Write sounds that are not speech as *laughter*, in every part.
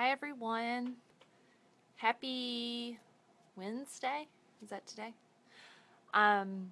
Hi everyone. Happy Wednesday. Is that today? Um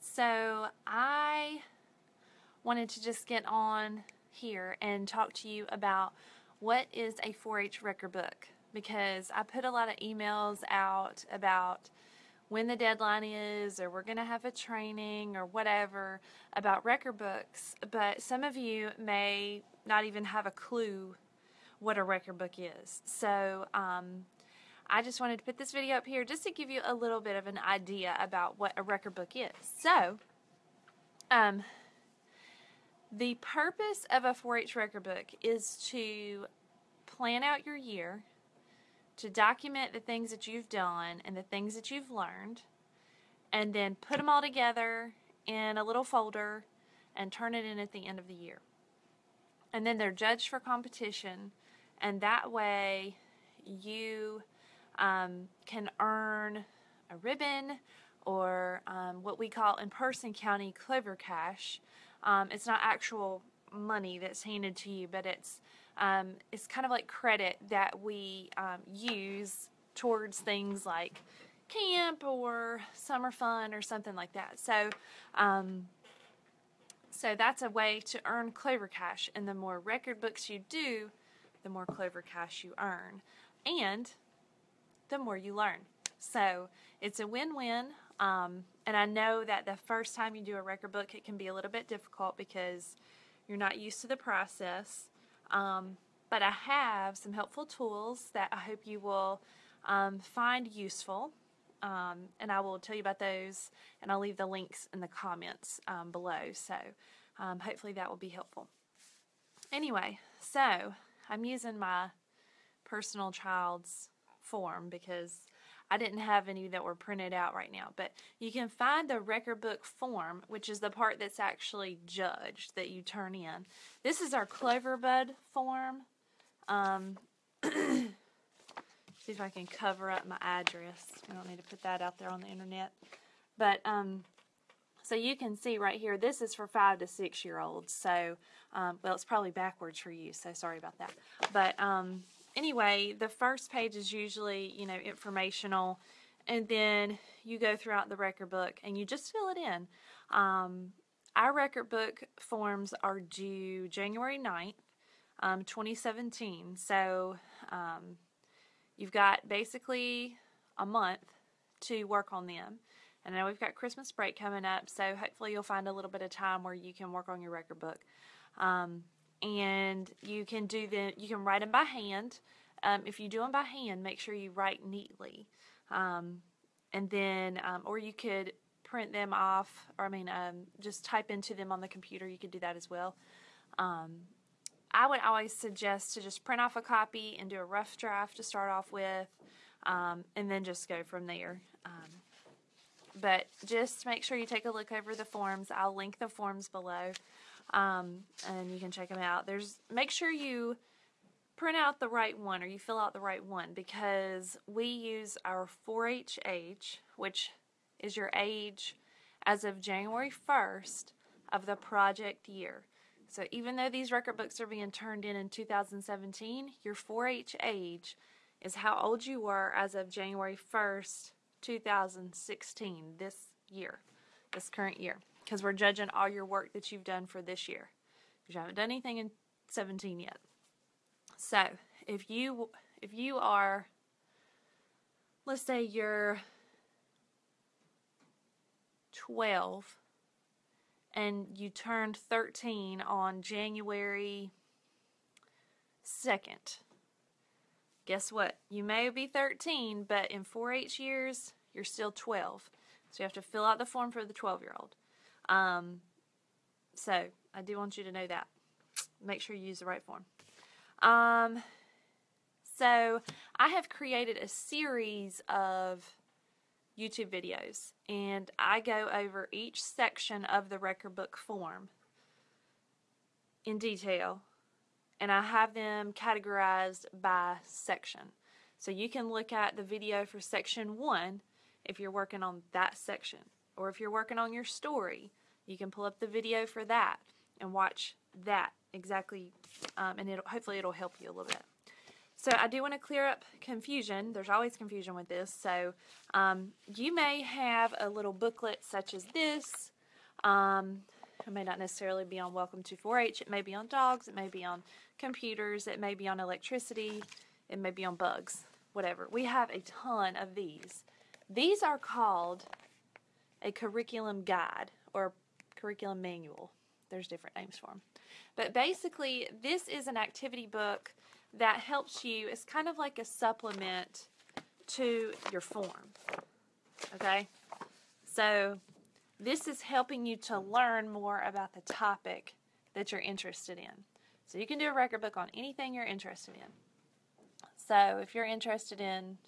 so I wanted to just get on here and talk to you about what is a 4-H record book because I put a lot of emails out about when the deadline is or we're going to have a training or whatever about record books but some of you may not even have a clue what a record book is so um, I just wanted to put this video up here just to give you a little bit of an idea about what a record book is so um, the purpose of a 4-H record book is to plan out your year to document the things that you've done and the things that you've learned, and then put them all together in a little folder and turn it in at the end of the year. And then they're judged for competition, and that way you um, can earn a ribbon or um, what we call in Person County Clover Cash. Um, it's not actual money that's handed to you, but it's um, it's kind of like credit that we um, use towards things like camp or summer fun or something like that. So, um, so that's a way to earn Clover Cash, and the more record books you do, the more Clover Cash you earn, and the more you learn. So it's a win-win. Um, and I know that the first time you do a record book, it can be a little bit difficult because you're not used to the process. Um, but I have some helpful tools that I hope you will um, find useful. Um, and I will tell you about those and I'll leave the links in the comments um, below. So um, hopefully that will be helpful. Anyway, so I'm using my personal child's form because I didn't have any that were printed out right now, but you can find the record book form, which is the part that's actually judged that you turn in. This is our Cloverbud form. Um, *clears throat* see if I can cover up my address. We don't need to put that out there on the internet. But, um, so you can see right here, this is for five to six year olds. So, um, well, it's probably backwards for you, so sorry about that. But, um, anyway, the first page is usually, you know, informational, and then you go throughout the record book and you just fill it in. Um, our record book forms are due January 9th, um, 2017. So um, you've got basically a month to work on them. And now we've got Christmas break coming up, so hopefully you'll find a little bit of time where you can work on your record book. Um, and you can do them you can write them by hand. Um, if you do them by hand make sure you write neatly. Um, and then um, or you could print them off or I mean um, just type into them on the computer. You could do that as well. Um, I would always suggest to just print off a copy and do a rough draft to start off with and then just go from there but just make sure you take a look over the forms I'll link the forms below um, and you can check them out. There's make sure you print out the right one or you fill out the right one because we use our 4-H age, which is your age as of January 1st of the project year. So even though these record books are being turned in in 2017, your 4-H age is how old you were as of January 1st, 2016, this year, this current year because we're judging all your work that you've done for this year because you haven't done anything in 17 yet. So if you if you are let's say you're 12 and you turned 13 on January 2nd. Guess what? You may be 13, but in 4-H years, you're still 12. So you have to fill out the form for the 12 year old. Um, so I do want you to know that. Make sure you use the right form. Um, so I have created a series of YouTube videos and I go over each section of the record book form in detail and I have them categorized by section. So you can look at the video for section 1 if you're working on that section. Or if you're working on your story, you can pull up the video for that and watch that exactly, um, and it'll, hopefully it'll help you a little bit. so I do want to clear up confusion. There's always confusion with this. So um, you may have a little booklet such as this. Um, it may not necessarily be on Welcome to 4-H. It may be on dogs. It may be on computers. It may be on electricity. It may be on bugs. Whatever. We have a ton of these. These are called a curriculum guide or curriculum manual. There's different names for them. But basically, this is an activity book that helps you. It's kind of like a supplement to your form. Okay? So, this is helping you to learn more about the topic that you're interested in. So, you can do a record book on anything you're interested in. So, if you're interested in,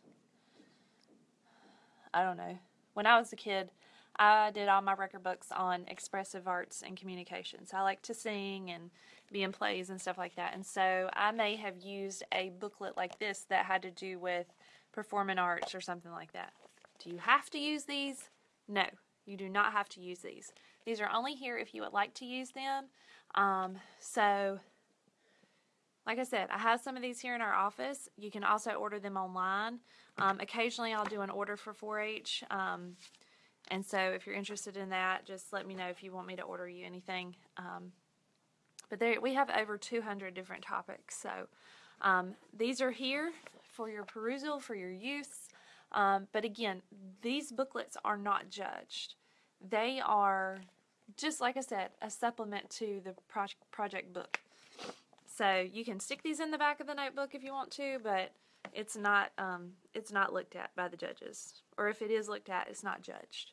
I don't know, when I was a kid, I did all my record books on expressive arts and communications. I like to sing and be in plays and stuff like that. And so I may have used a booklet like this that had to do with performing arts or something like that. Do you have to use these? No, you do not have to use these. These are only here if you would like to use them. Um, so, like I said, I have some of these here in our office. You can also order them online. Um, occasionally, I'll do an order for 4 H. Um, and so if you're interested in that, just let me know if you want me to order you anything. Um, but there, we have over 200 different topics. So um, these are here for your perusal, for your use. Um, but again, these booklets are not judged. They are, just like I said, a supplement to the pro project book. So you can stick these in the back of the notebook if you want to, but it's not um, it's not looked at by the judges, or if it is looked at, it's not judged.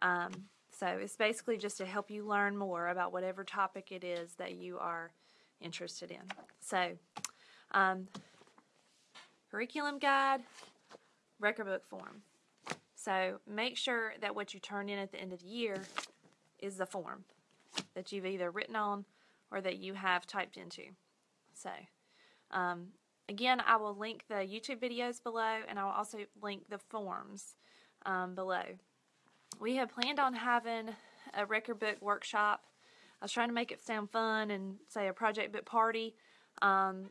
Um, so it's basically just to help you learn more about whatever topic it is that you are interested in. So, um, curriculum guide, record book form. So make sure that what you turn in at the end of the year is the form that you've either written on or that you have typed into. So, um, again, I will link the YouTube videos below and I will also link the forms um, below we had planned on having a record book workshop. I was trying to make it sound fun and say a project book party um,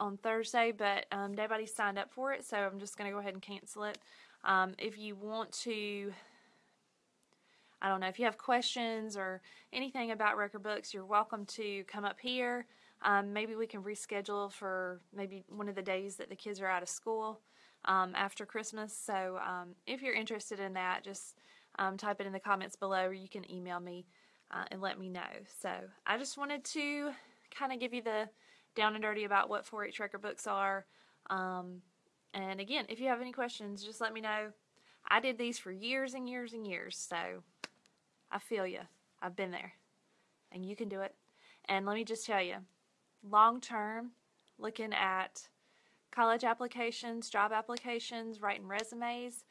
on Thursday, but um, nobody signed up for it, so I'm just going to go ahead and cancel it. Um, if you want to, I don't know, if you have questions or anything about record books, you're welcome to come up here. Um, maybe we can reschedule for maybe one of the days that the kids are out of school um, after Christmas. So um, if you're interested in that, just um, type it in the comments below or you can email me uh, and let me know. So I just wanted to kind of give you the down and dirty about what 4-H record books are. Um, and again, if you have any questions, just let me know. I did these for years and years and years, so I feel you. I've been there. And you can do it. And let me just tell you, long term, looking at college applications, job applications, writing resumes,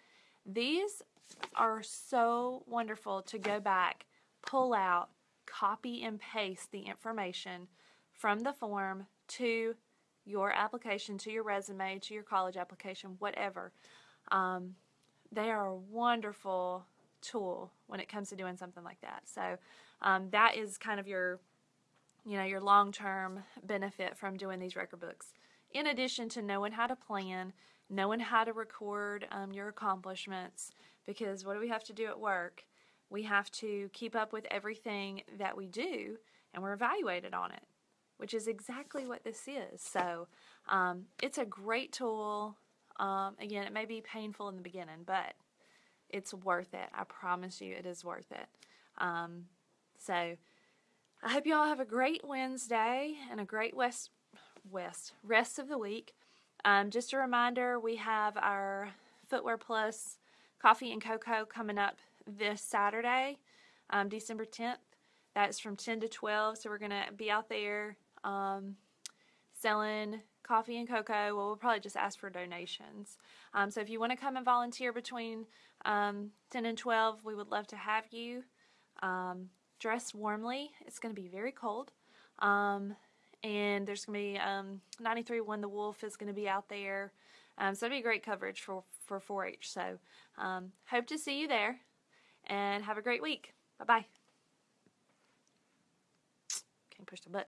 these are so wonderful to go back, pull out, copy and paste the information from the form to your application, to your resume, to your college application, whatever. Um, they are a wonderful tool when it comes to doing something like that. So um, that is kind of your, you know, your long-term benefit from doing these record books. In addition to knowing how to plan, knowing how to record um, your accomplishments, because what do we have to do at work? We have to keep up with everything that we do, and we're evaluated on it, which is exactly what this is. So um, it's a great tool. Um, again, it may be painful in the beginning, but it's worth it. I promise you, it is worth it. Um, so I hope you all have a great Wednesday and a great West West rest of the week. Um, just a reminder, we have our Footwear Plus Coffee and Cocoa coming up this Saturday, um, December 10th. That's from 10 to 12. So we're going to be out there um, selling coffee and cocoa. Well, we'll probably just ask for donations. Um, so if you want to come and volunteer between um, 10 and 12, we would love to have you. Um, dress warmly. It's going to be very cold. Um, and there's going to be um, 93 One the Wolf is going to be out there. Um, so it'll be great coverage for, for 4-H. So um, hope to see you there and have a great week. Bye-bye. Can't push the button.